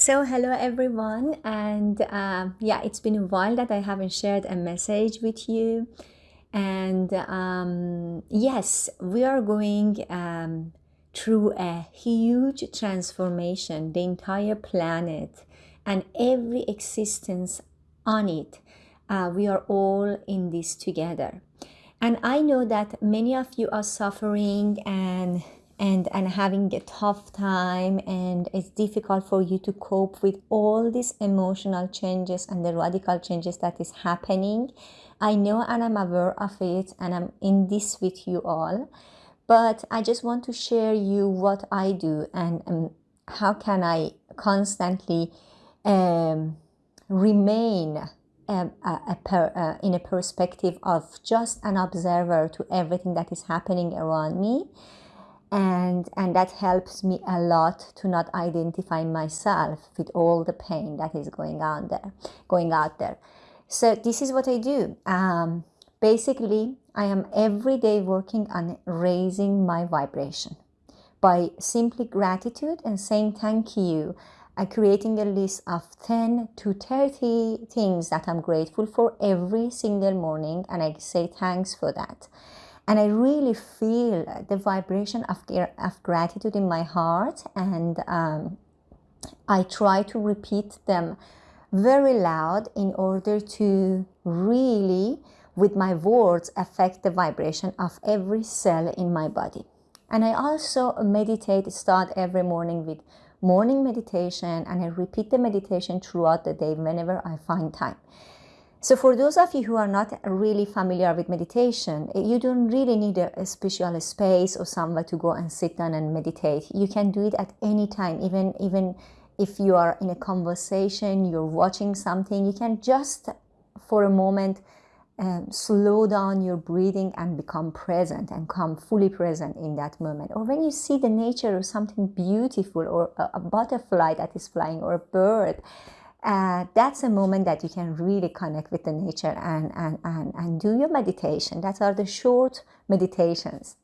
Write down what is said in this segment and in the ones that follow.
So, hello everyone, and um, yeah, it's been a while that I haven't shared a message with you. And um, yes, we are going um, through a huge transformation, the entire planet and every existence on it. Uh, we are all in this together. And I know that many of you are suffering and and and having a tough time and it's difficult for you to cope with all these emotional changes and the radical changes that is happening. I know and i'm aware of it and i'm in this with you all but i just want to share you what i do and um, how can i constantly um, remain um, a, a per, uh, in a perspective of just an observer to everything that is happening around me and and that helps me a lot to not identify myself with all the pain that is going on there going out there. So this is what i do. Um, basically i am every day working on raising my vibration by simply gratitude and saying thank you I'm creating a list of 10 to 30 things that I'm grateful for every single morning and I say thanks for that and I really feel the vibration of, of gratitude in my heart. And um, I try to repeat them very loud in order to really with my words affect the vibration of every cell in my body. And I also meditate start every morning with morning meditation and I repeat the meditation throughout the day whenever I find time so for those of you who are not really familiar with meditation, you don't really need a, a, special space or somewhere to go and sit down and meditate. You can do it at any time, even even if you are in a conversation, you're watching something, you can just for a moment um, slow down your breathing and become present and come fully present in that moment. Or when you see the nature of something beautiful or a, a butterfly that is flying or a bird, uh, that's a moment that you can really connect with the nature and, and, and, and do your meditation. That are the short meditations.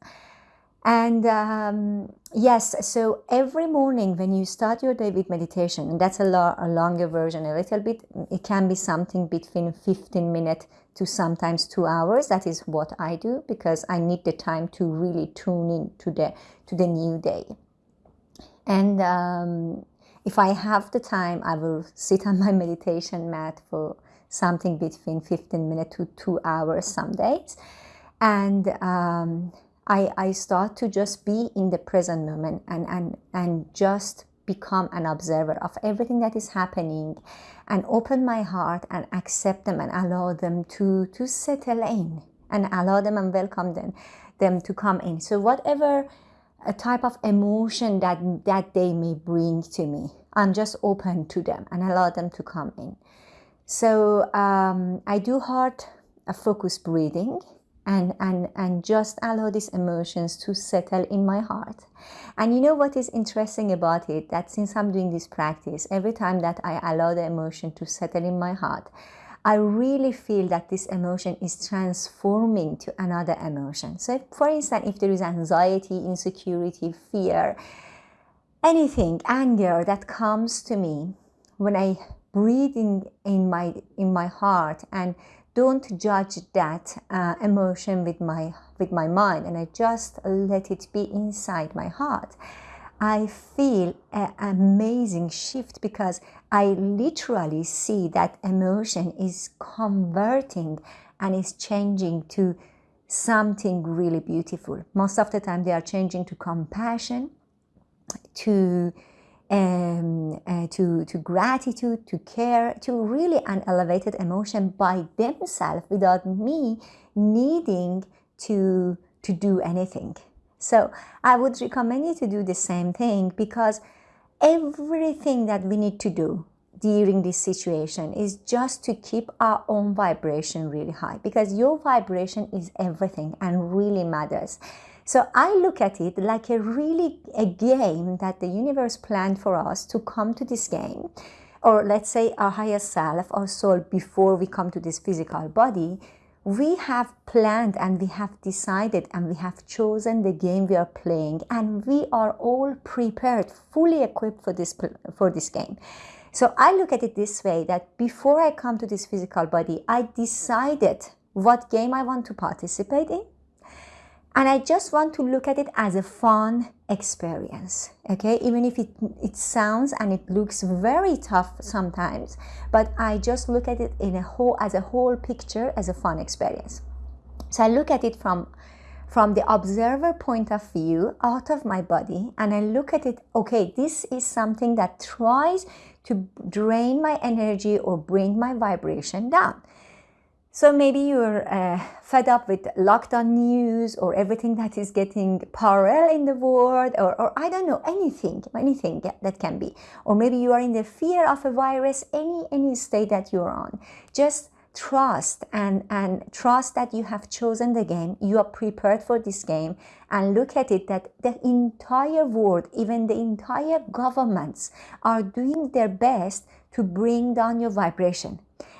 And um, yes, so every morning when you start your day with meditation, and that's a, lo- a longer version, a little bit, it can be something between 15 minutes to sometimes two hours. That is what I do because I need the time to really tune in to the, to the new day. And um, if I have the time, I will sit on my meditation mat for something between 15 minutes to two hours some days. And um, I, I start to just be in the present moment and, and, and just become an observer of everything that is happening and open my heart and accept them and allow them to, to settle in and allow them and welcome them, them to come in. So whatever a type of emotion that that they may bring to me. I'm just open to them and allow them to come in. So um, I do heart a focused breathing and, and, and just allow these emotions to settle in my heart. And you know what is interesting about it? That since I'm doing this practice, every time that I allow the emotion to settle in my heart, I really feel that this emotion is transforming to another emotion. So, for instance, if there is anxiety, insecurity, fear, anything, anger that comes to me when I breathe in, in, my, in my heart and don't judge that uh, emotion with my, with my mind and I just let it be inside my heart I feel an amazing shift because I literally see that emotion is converting and is changing to something really beautiful. Most of the time, they are changing to compassion, to um, uh, to to gratitude, to care, to really an elevated emotion by themselves without me needing to to do anything. So I would recommend you to do the same thing because everything that we need to do during this situation is just to keep our own vibration really high because your vibration is everything and really matters. So I look at it like a really a game that the universe planned for us to come to this game or let's say our higher self, our soul before we come to this physical body we have planned and we have decided and we have chosen the game we are playing and we are all prepared fully equipped for this for this game. So i look at it this way that before i come to this physical body i decided what game i want to participate in and I just want to look at it as a fun experience, okay? Even if it, it sounds and it looks very tough sometimes, but I just look at it in a whole, as a whole picture, as a fun experience. So I look at it from, from the observer point of view, out of my body, and I look at it, okay, this is something that tries to drain my energy or bring my vibration down. So maybe you're uh, fed up with lockdown news or everything that is getting parallel in the world or, or I don't know, anything, anything that can be. Or maybe you are in the fear of a virus, any, any state that you're on. Just trust and, and trust that you have chosen the game, you are prepared for this game and look at it that the entire world, even the entire governments are doing their best to bring down your vibration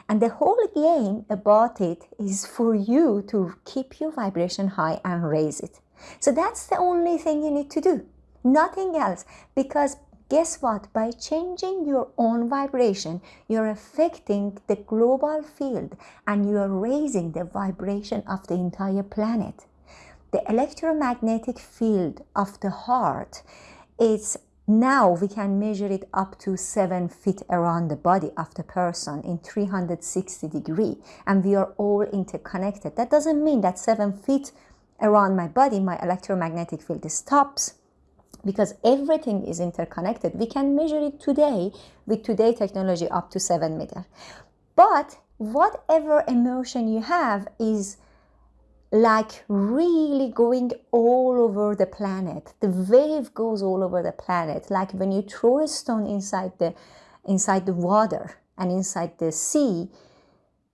and the whole game about it is for you to keep your vibration high and raise it. So that's the only thing you need to do. Nothing else. Because guess what? By changing your own vibration, you're affecting the global field and you are raising the vibration of the entire planet. The electromagnetic field of the heart is now we can measure it up to seven feet around the body of the person in 360 degree and we are all interconnected. That doesn't mean that seven feet around my body, my electromagnetic field stops because everything is interconnected. We can measure it today with today technology up to seven meter. But whatever emotion you have is like really going all over the planet. The wave goes all over the planet, like when you throw a stone inside the inside the water and inside the sea,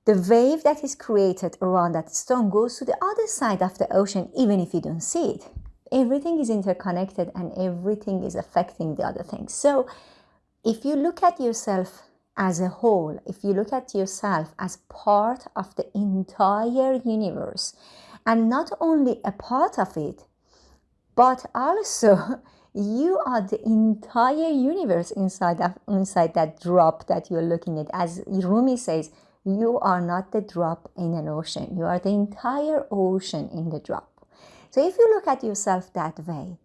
the wave that is created around that stone goes to the other side of the ocean, even if you don't see it. Everything is interconnected and everything is affecting the other things. So if you look at yourself as a whole, if you look at yourself as part of the entire universe, and not only a part of it, but also you are the entire universe inside that, inside that drop that you're looking at. As Rumi says, you are not the drop in an ocean. You are the entire ocean in the drop. So if you look at yourself that way,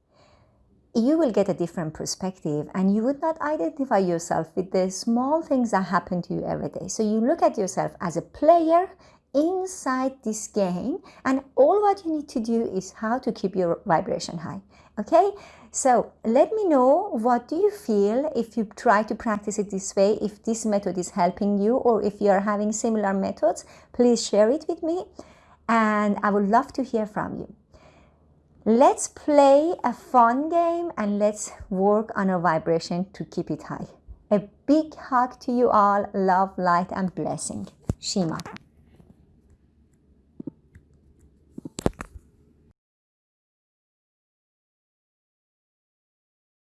you will get a different perspective and you would not identify yourself with the small things that happen to you every day. So you look at yourself as a player inside this game and all what you need to do is how to keep your vibration high okay? So let me know what do you feel if you try to practice it this way if this method is helping you or if you are having similar methods? Please share it with me and i would love to hear from you let's play a fun game and let's work on our vibration to keep it high. A big hug to you all. Love light and blessing. Shima